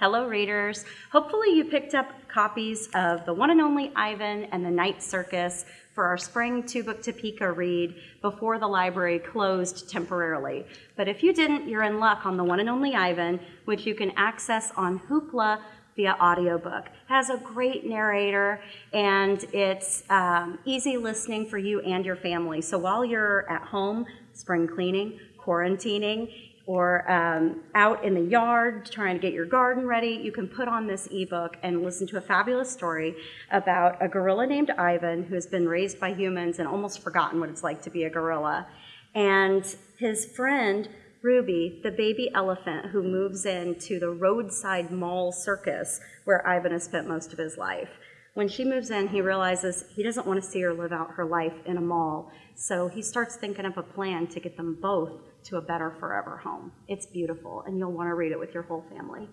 Hello, readers. Hopefully, you picked up copies of The One and Only Ivan and The Night Circus for our spring two book Topeka read before the library closed temporarily. But if you didn't, you're in luck on The One and Only Ivan, which you can access on Hoopla via audiobook. It has a great narrator and it's um, easy listening for you and your family. So while you're at home, spring cleaning, quarantining, or um, out in the yard trying to get your garden ready, you can put on this ebook and listen to a fabulous story about a gorilla named Ivan who has been raised by humans and almost forgotten what it's like to be a gorilla. And his friend, Ruby, the baby elephant who moves into the roadside mall circus where Ivan has spent most of his life. When she moves in, he realizes he doesn't want to see her live out her life in a mall. So he starts thinking of a plan to get them both to a better forever home. It's beautiful, and you'll want to read it with your whole family.